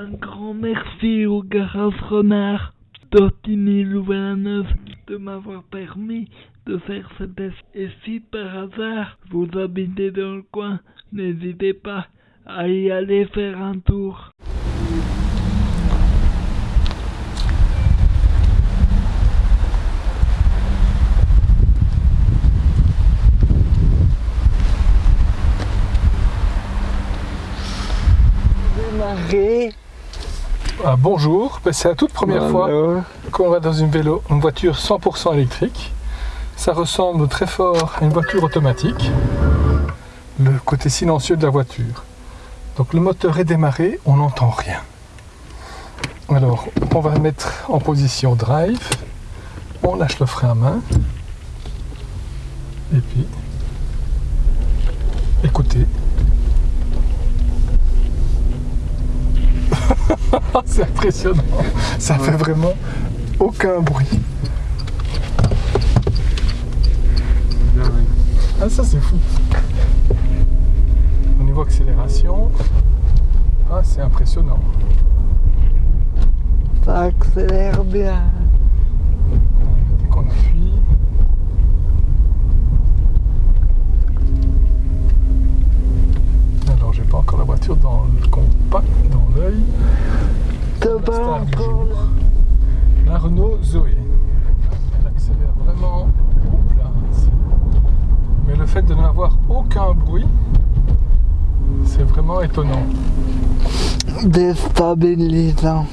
Un grand merci au garage renard Tortini Louvain-la-Neuve de m'avoir permis de faire ce test. Et si par hasard vous habitez dans le coin, n'hésitez pas à y aller faire un tour. Démarrer. Bonjour, Ben, c'est la toute première fois qu'on va dans une vélo, une voiture 100% électrique. Ça ressemble très fort à une voiture automatique. Le côté silencieux de la voiture. Donc le moteur est démarré, on n'entend rien. Alors on va mettre en position drive. On lâche le frein à main. Et puis écoutez. C'est impressionnant. Ça fait vraiment aucun bruit. Ah ça c'est fou. Au niveau accélération, ah c'est impressionnant. ça accélère bien. Dès qu'on appuie. Alors j'ai pas encore la voiture dans le compact, dans l'œil. T'as La pas star du encore jour. La Renault Zoé. Elle accélère vraiment au place. Mais le fait de n'avoir aucun bruit, étonnant. déstabilisant.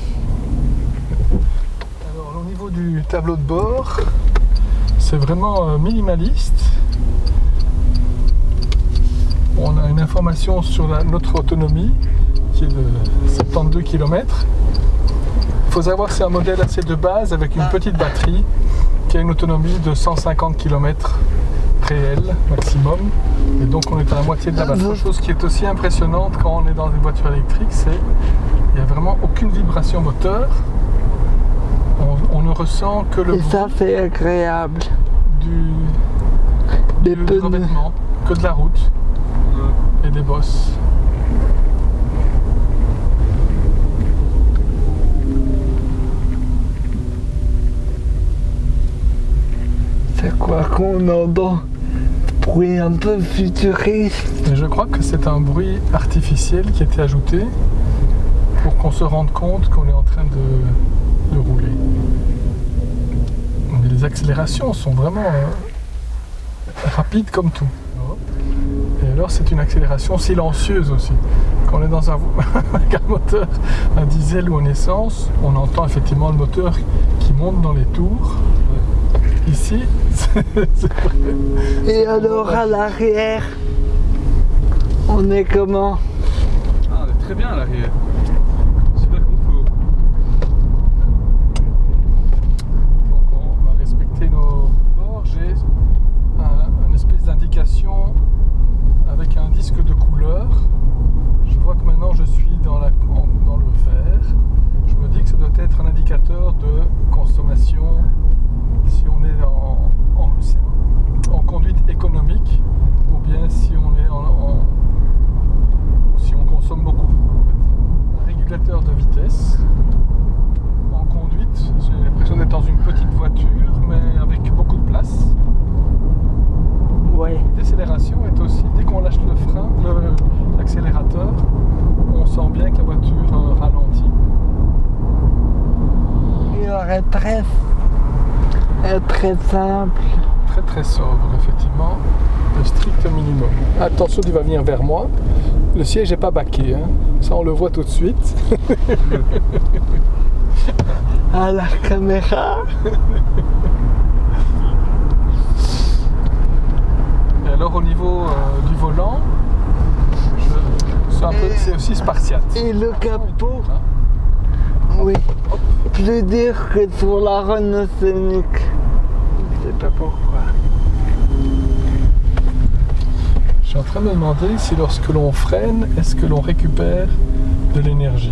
Alors au niveau du tableau de bord, c'est vraiment euh, minimaliste. On a une information sur la- notre autonomie qui est de 72 km. Il faut savoir que c'est un modèle assez de base avec une petite batterie qui a une autonomie de 150 km réel maximum. Et donc on est à la moitié de la batterie. Autre chose qui est aussi impressionnante quand on est dans une voiture électrique, c'est qu'il n'y a vraiment aucune vibration moteur. On, on ne ressent que le Et ça, c'est agréable. du, Des du que de la route et des bosses. C'est quoi qu'on entend? Bruit un peu futuriste. Je crois que c'est un bruit artificiel qui a été ajouté pour qu'on se rende compte qu'on est en train de, rouler. Les accélérations sont vraiment euh, rapides comme tout. Et alors c'est une accélération silencieuse aussi. Quand on est dans un, un moteur, un diesel ou en essence, on entend effectivement le moteur qui monte dans les tours. Ici. Et alors, à l'arrière, on est comment? Ah, on est très bien à l'arrière. Super confort. Donc on va respecter nos bords. J'ai un, une espèce d'indication avec un disque de couleur. Je vois que maintenant je suis dans, la, en- dans le vert. Je me dis que ça doit être un indicateur de consommation si on est en, en- en conduite économique ou bien si on est en, en- ou si on consomme beaucoup. en fait. Un régulateur de vitesse en conduite. J'ai l'impression d'être dans une petite voiture, mais avec beaucoup de place. Ouais. Décélération est aussi, dès qu'on lâche le frein, l'accélérateur, on sent bien que la voiture euh, ralentit. Il aurait très, très simple. Très très sobre, effectivement. Le strict minimum. Attention, il va venir vers moi. Le siège n'est pas baqué, hein. ça on le voit tout de suite. À la caméra, Et alors au niveau euh, du volant, je- c'est un peu- c'est aussi spartiate. et le capot, Hein? oui. Plus dur que sur la Renault Scénic. Je sais pas pourquoi. Je suis en train de me demander si lorsque l'on freine, est-ce que l'on récupère de l'énergie?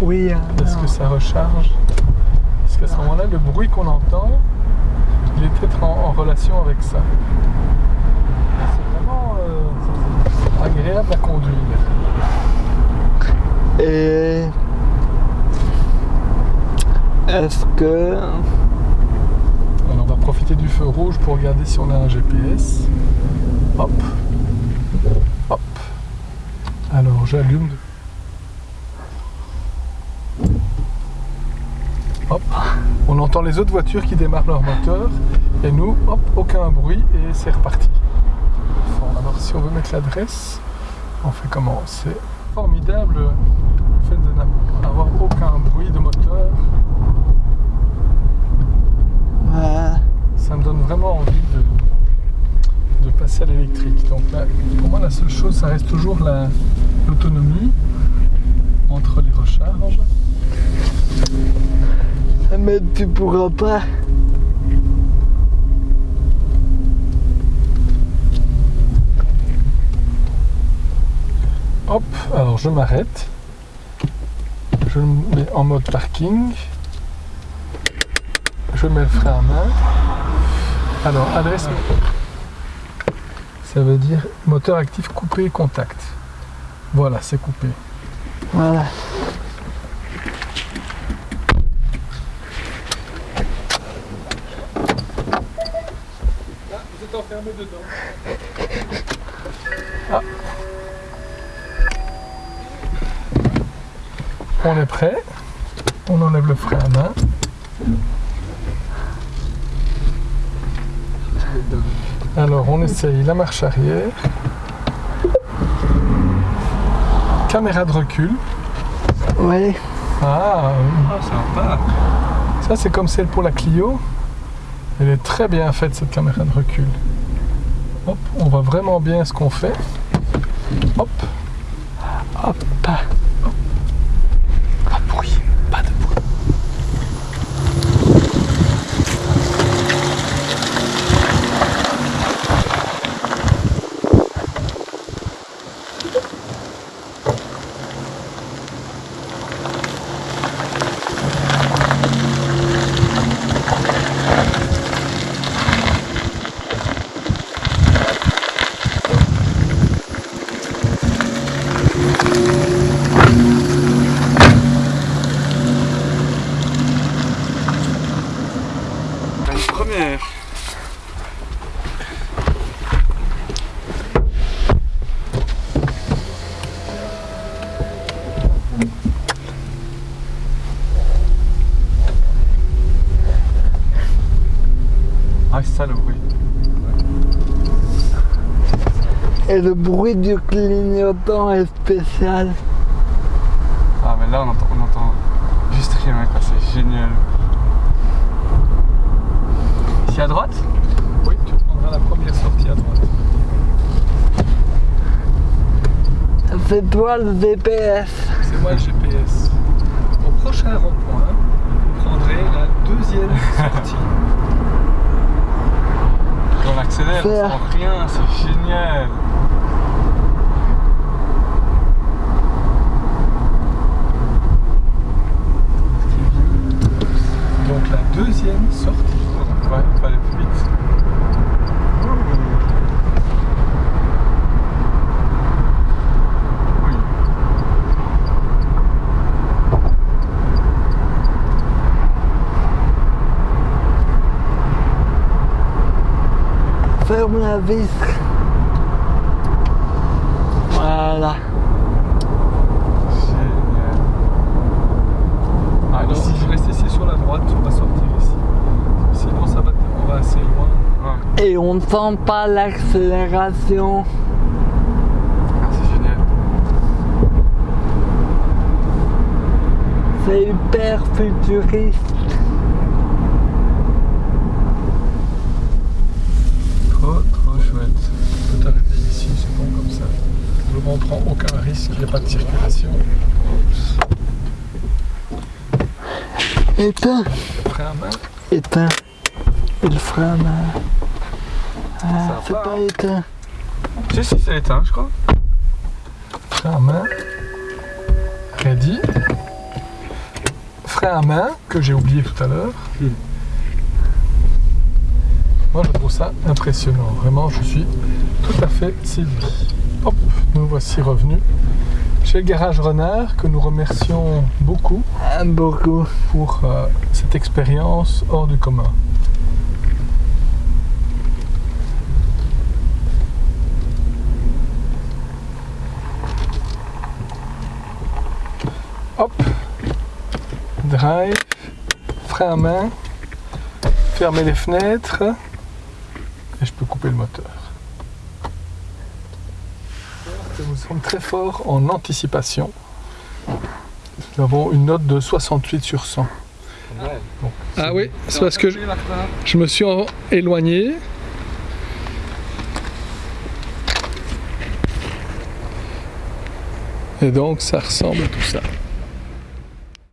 Oui, hein, Est-ce que ça recharge? Parce qu'à ce moment-là, le bruit qu'on entend, il est peut-être en, en relation avec ça. C'est vraiment euh, agréable à conduire. Et Est-ce que... Alors on va profiter du feu rouge pour regarder si on a un GPS. Hop. Hop. Alors j'allume. Hop. On entend les autres voitures qui démarrent leur moteur. Et nous, hop, aucun bruit et c'est reparti. Alors si on veut mettre l'adresse, on fait comment? C'est formidable le fait de n'avoir aucun bruit de moteur. Ouais. ça me donne vraiment envie de, de passer à l'électrique. Donc là, pour moi, la seule chose, ça reste toujours la- l'autonomie entre les recharges. Mais tu pourras pas. Hop, alors je m'arrête. Je le mets en mode parking. Je mets le frein à main. Alors, adresse. Ça veut dire moteur actif coupé contact. Voilà, c'est coupé. Voilà. Vous êtes enfermé dedans. Ah. On est prêt. On enlève le frein à main. Alors on essaye la marche arrière. Caméra de recul. Ouais. Ah, Ah, sympa. ça c'est comme celle pour la Clio. Elle est très bien faite cette caméra de recul. Hop, on voit vraiment bien ce qu'on fait. Hop. Hop. Ah, c'est ça le bruit. Et le bruit du clignotant est spécial. Ah, mais là, on entend, on entend juste rien, quoi. C'est génial. Ici à droite? Oui, tu prendras la première sortie à droite. C'est toi le DPS. C'est moi le GPS. Au prochain rond-point, vous prendrez la deuxième sortie. Quand on accélère, on sent rien, c'est génial. Donc la deuxième sortie. Ouais, faut aller plus vite. Oui. La vis. Voilà. Génial. Ah, Alors ici, je reste ici sur la droite, on va sortir ici. Sinon ça va, on va assez loin. Ouais. Et on ne sent pas l'accélération. Ah, c'est génial. C'est hyper futuriste. Chouette. Tu peux t'arrêter ici, c'est bon comme ça. On ne prend aucun risque, il n'y a pas de circulation. Éteins. Frein à main? Éteins. Il frein à main. Ah, Ça c'est pas éteint. Si, si, c'est éteint, je crois. Frein à main. Ready. Frein à main, que j'ai oublié tout à l'heure. Moi, je trouve ça impressionnant. Vraiment, je suis tout à fait séduit. Hop, nous voici revenus chez le Garage Renard que nous remercions beaucoup Ah, beaucoup. pour euh, cette expérience hors du commun. Hop, drive, frein à main, fermer les fenêtres couper le moteur. Nous sommes très forts en anticipation. Nous avons une note de 68 sur 100. Ah oui, c'est parce que je, je me suis en- éloigné. Et donc ça ressemble à tout ça.